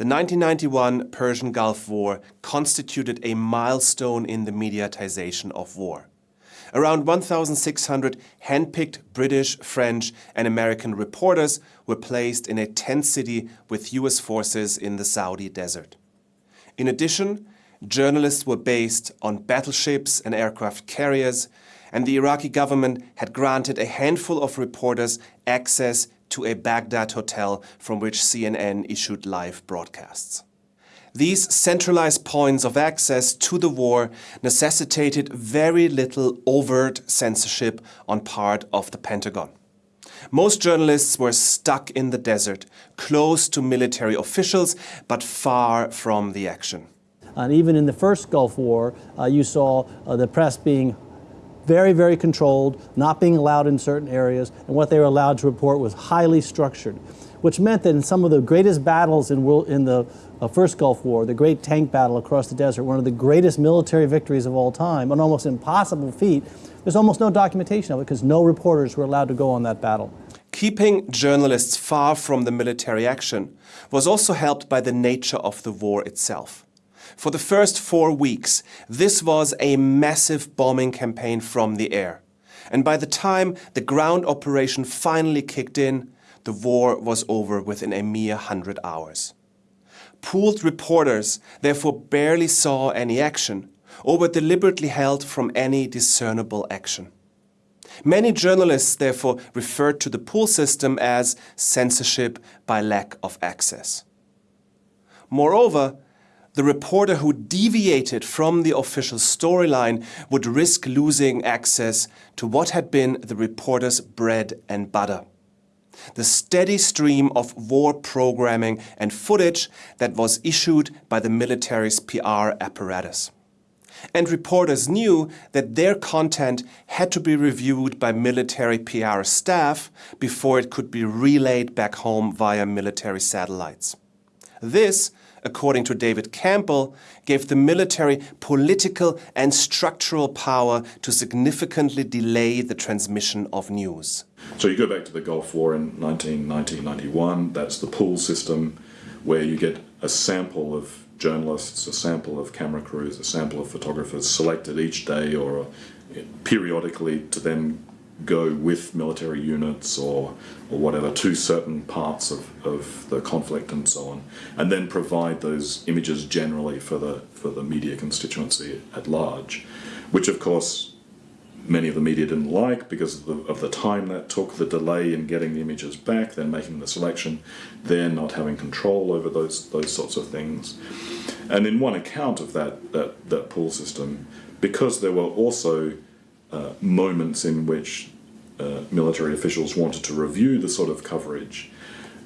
The 1991 Persian Gulf War constituted a milestone in the mediatization of war. Around 1,600 handpicked British, French and American reporters were placed in a tent city with US forces in the Saudi desert. In addition, journalists were based on battleships and aircraft carriers, and the Iraqi government had granted a handful of reporters access to a Baghdad hotel from which CNN issued live broadcasts. These centralized points of access to the war necessitated very little overt censorship on part of the Pentagon. Most journalists were stuck in the desert, close to military officials, but far from the action. And even in the first Gulf War, uh, you saw uh, the press being very, very controlled, not being allowed in certain areas, and what they were allowed to report was highly structured, which meant that in some of the greatest battles in, world, in the uh, first Gulf War, the great tank battle across the desert, one of the greatest military victories of all time, an almost impossible feat, there's almost no documentation of it because no reporters were allowed to go on that battle. Keeping journalists far from the military action was also helped by the nature of the war itself. For the first four weeks, this was a massive bombing campaign from the air. And by the time the ground operation finally kicked in, the war was over within a mere hundred hours. Pooled reporters therefore barely saw any action, or were deliberately held from any discernible action. Many journalists therefore referred to the pool system as censorship by lack of access. Moreover, the reporter who deviated from the official storyline would risk losing access to what had been the reporter's bread and butter. The steady stream of war programming and footage that was issued by the military's PR apparatus. And reporters knew that their content had to be reviewed by military PR staff before it could be relayed back home via military satellites. This according to David Campbell, gave the military political and structural power to significantly delay the transmission of news. So you go back to the Gulf War in 1990-91, that's the pool system where you get a sample of journalists, a sample of camera crews, a sample of photographers selected each day or periodically to then go with military units or, or whatever to certain parts of, of the conflict and so on, and then provide those images generally for the, for the media constituency at large, which of course many of the media didn't like because of the, of the time that took, the delay in getting the images back, then making the selection, then not having control over those, those sorts of things. And in one account of that, that, that pool system, because there were also uh, moments in which uh, military officials wanted to review the sort of coverage,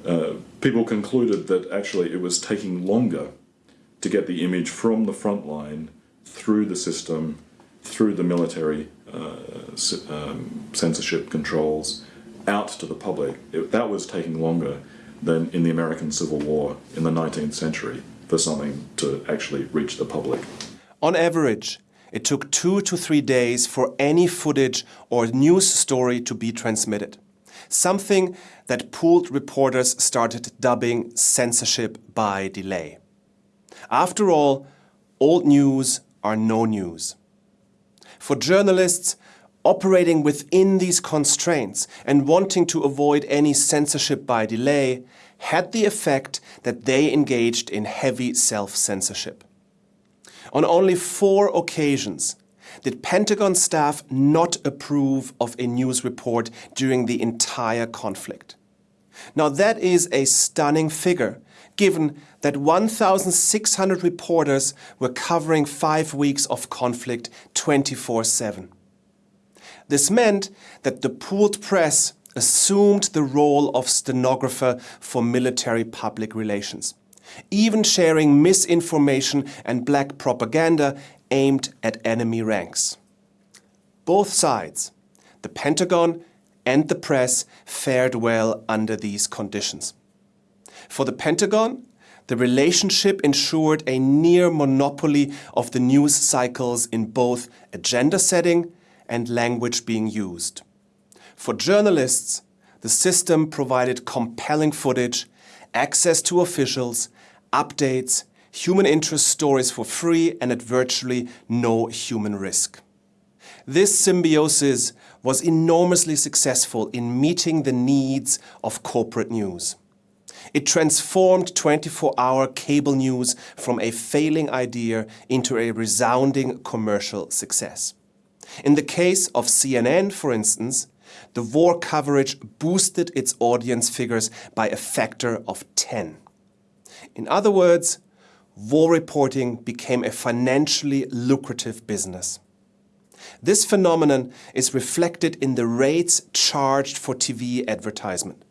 uh, people concluded that actually it was taking longer to get the image from the front line through the system, through the military uh, um, censorship controls, out to the public. It, that was taking longer than in the American Civil War in the 19th century for something to actually reach the public. On average, it took two to three days for any footage or news story to be transmitted. Something that pooled reporters started dubbing censorship by delay. After all, old news are no news. For journalists, operating within these constraints and wanting to avoid any censorship by delay had the effect that they engaged in heavy self-censorship. On only four occasions did Pentagon staff not approve of a news report during the entire conflict. Now that is a stunning figure, given that 1,600 reporters were covering five weeks of conflict 24-7. This meant that the pooled press assumed the role of stenographer for military public relations even sharing misinformation and black propaganda aimed at enemy ranks. Both sides, the Pentagon and the press, fared well under these conditions. For the Pentagon, the relationship ensured a near monopoly of the news cycles in both agenda setting and language being used. For journalists, the system provided compelling footage, access to officials, updates, human interest stories for free and at virtually no human risk. This symbiosis was enormously successful in meeting the needs of corporate news. It transformed 24-hour cable news from a failing idea into a resounding commercial success. In the case of CNN, for instance, the war coverage boosted its audience figures by a factor of 10. In other words, war reporting became a financially lucrative business. This phenomenon is reflected in the rates charged for TV advertisement.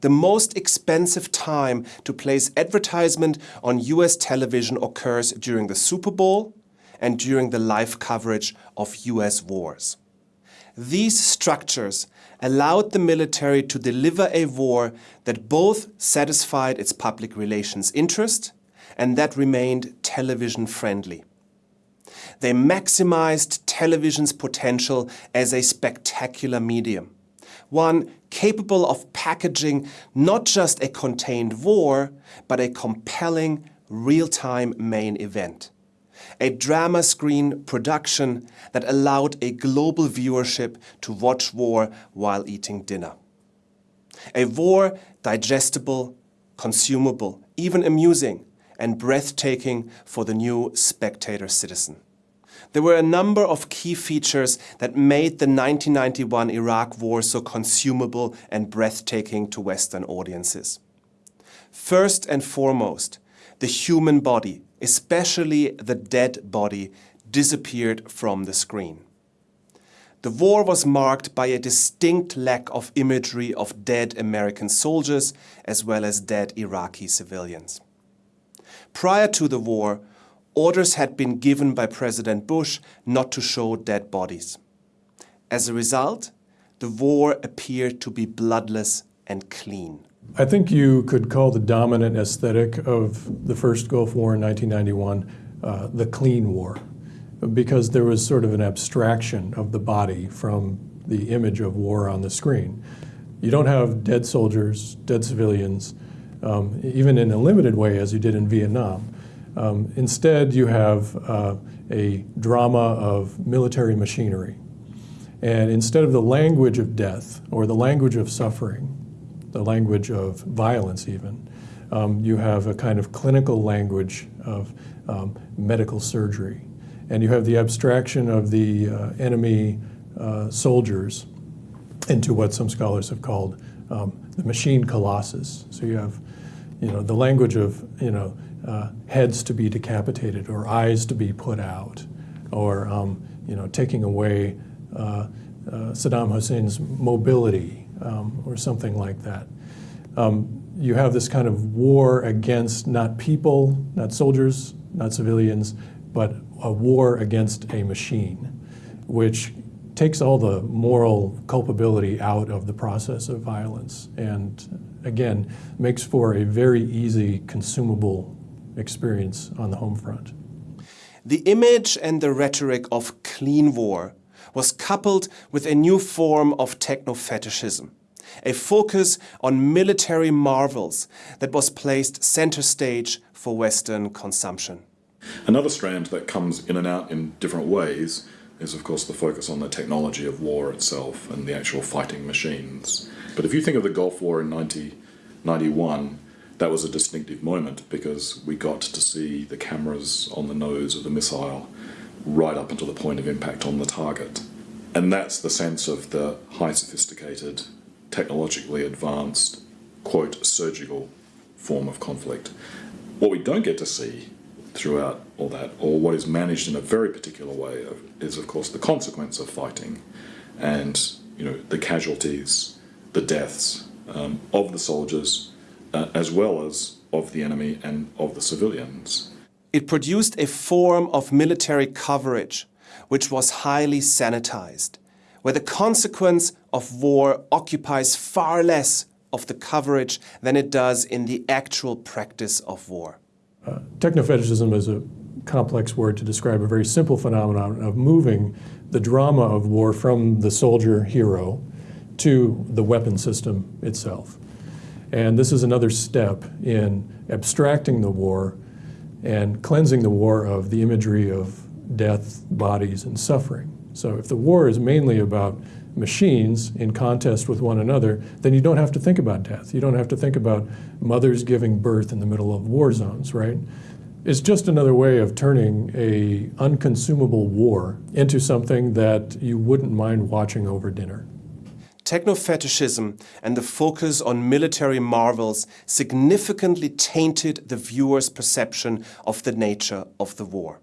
The most expensive time to place advertisement on US television occurs during the Super Bowl and during the live coverage of US wars. These structures allowed the military to deliver a war that both satisfied its public relations interest and that remained television friendly. They maximized television's potential as a spectacular medium, one capable of packaging not just a contained war, but a compelling, real-time main event. A drama screen production that allowed a global viewership to watch war while eating dinner. A war digestible, consumable, even amusing, and breathtaking for the new spectator citizen. There were a number of key features that made the 1991 Iraq War so consumable and breathtaking to Western audiences. First and foremost, the human body, especially the dead body, disappeared from the screen. The war was marked by a distinct lack of imagery of dead American soldiers as well as dead Iraqi civilians. Prior to the war, orders had been given by President Bush not to show dead bodies. As a result, the war appeared to be bloodless and clean. I think you could call the dominant aesthetic of the first Gulf War in 1991 uh, the clean war, because there was sort of an abstraction of the body from the image of war on the screen. You don't have dead soldiers, dead civilians, um, even in a limited way as you did in Vietnam. Um, instead, you have uh, a drama of military machinery. And instead of the language of death or the language of suffering, the language of violence even, um, you have a kind of clinical language of um, medical surgery. And you have the abstraction of the uh, enemy uh, soldiers into what some scholars have called um, the machine colossus. So you have, you know, the language of, you know, uh, heads to be decapitated or eyes to be put out or um, you know, taking away uh, uh, Saddam Hussein's mobility um, or something like that. Um, you have this kind of war against not people, not soldiers, not civilians, but a war against a machine, which takes all the moral culpability out of the process of violence and again makes for a very easy consumable experience on the home front. The image and the rhetoric of clean war was coupled with a new form of techno-fetishism, a focus on military marvels that was placed center stage for Western consumption. Another strand that comes in and out in different ways is of course the focus on the technology of war itself and the actual fighting machines. But if you think of the Gulf War in 1991, that was a distinctive moment because we got to see the cameras on the nose of the missile right up until the point of impact on the target. And that's the sense of the high sophisticated, technologically advanced, quote, surgical form of conflict. What we don't get to see throughout all that, or what is managed in a very particular way, is of course the consequence of fighting and you know the casualties, the deaths um, of the soldiers uh, as well as of the enemy and of the civilians. It produced a form of military coverage which was highly sanitized, where the consequence of war occupies far less of the coverage than it does in the actual practice of war. Uh, technofetishism is a complex word to describe a very simple phenomenon of moving the drama of war from the soldier hero to the weapon system itself. And this is another step in abstracting the war and cleansing the war of the imagery of death, bodies, and suffering. So if the war is mainly about machines in contest with one another, then you don't have to think about death. You don't have to think about mothers giving birth in the middle of war zones, right? It's just another way of turning a unconsumable war into something that you wouldn't mind watching over dinner. Techno-fetishism and the focus on military marvels significantly tainted the viewer's perception of the nature of the war.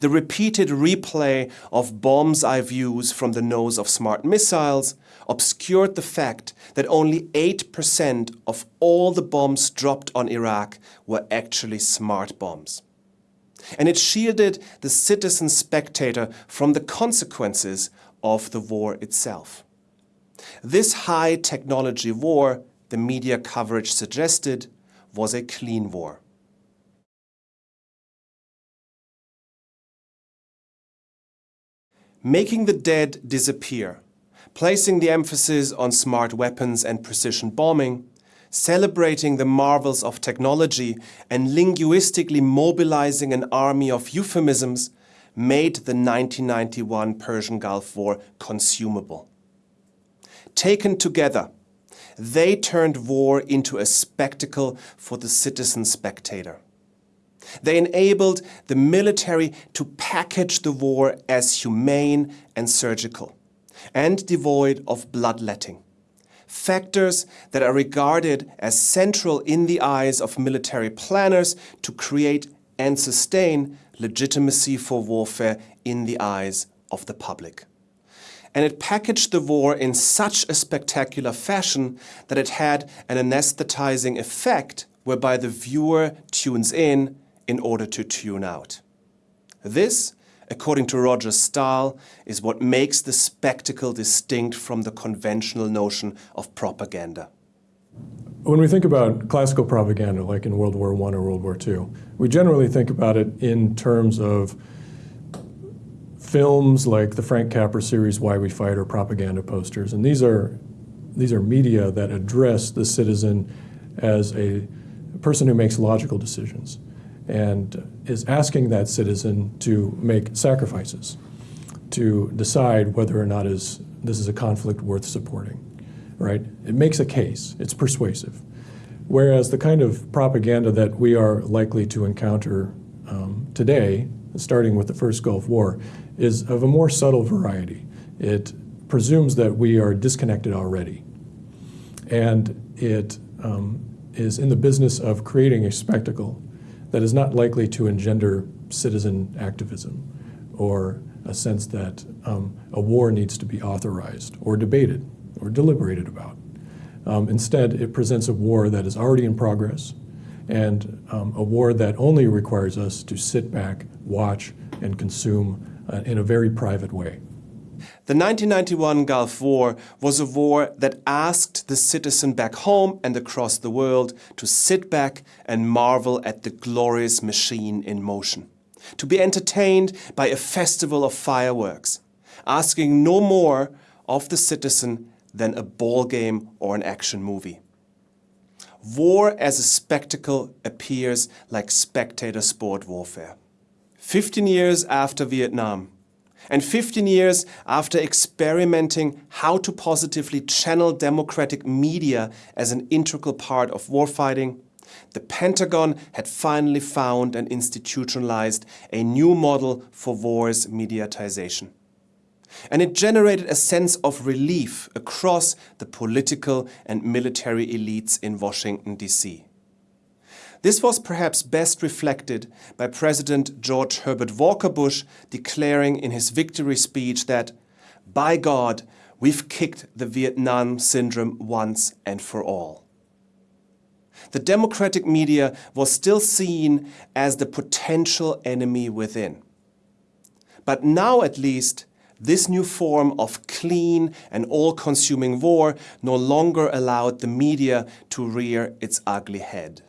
The repeated replay of bomb's eye views from the nose of smart missiles obscured the fact that only 8% of all the bombs dropped on Iraq were actually smart bombs. And it shielded the citizen spectator from the consequences of the war itself. This high technology war, the media coverage suggested, was a clean war. Making the dead disappear, placing the emphasis on smart weapons and precision bombing, celebrating the marvels of technology and linguistically mobilizing an army of euphemisms made the 1991 Persian Gulf War consumable. Taken together, they turned war into a spectacle for the citizen spectator. They enabled the military to package the war as humane and surgical, and devoid of bloodletting. Factors that are regarded as central in the eyes of military planners to create and sustain legitimacy for warfare in the eyes of the public and it packaged the war in such a spectacular fashion that it had an anesthetizing effect whereby the viewer tunes in in order to tune out. This, according to Roger Stahl, is what makes the spectacle distinct from the conventional notion of propaganda. When we think about classical propaganda, like in World War I or World War II, we generally think about it in terms of films like the Frank Capra series Why We Fight or propaganda posters. And these are, these are media that address the citizen as a person who makes logical decisions and is asking that citizen to make sacrifices, to decide whether or not is, this is a conflict worth supporting, right? It makes a case, it's persuasive. Whereas the kind of propaganda that we are likely to encounter um, today, starting with the first Gulf War, is of a more subtle variety. It presumes that we are disconnected already. And it um, is in the business of creating a spectacle that is not likely to engender citizen activism or a sense that um, a war needs to be authorized or debated or deliberated about. Um, instead, it presents a war that is already in progress and um, a war that only requires us to sit back, watch, and consume uh, in a very private way. The 1991 Gulf War was a war that asked the citizen back home and across the world to sit back and marvel at the glorious machine in motion, to be entertained by a festival of fireworks, asking no more of the citizen than a ball game or an action movie. War as a spectacle appears like spectator sport warfare. 15 years after Vietnam, and 15 years after experimenting how to positively channel democratic media as an integral part of warfighting, the Pentagon had finally found and institutionalized a new model for war's mediatization. And it generated a sense of relief across the political and military elites in Washington, D.C. This was perhaps best reflected by President George Herbert Walker Bush declaring in his victory speech that, by God, we've kicked the Vietnam syndrome once and for all. The democratic media was still seen as the potential enemy within. But now at least, this new form of clean and all-consuming war no longer allowed the media to rear its ugly head.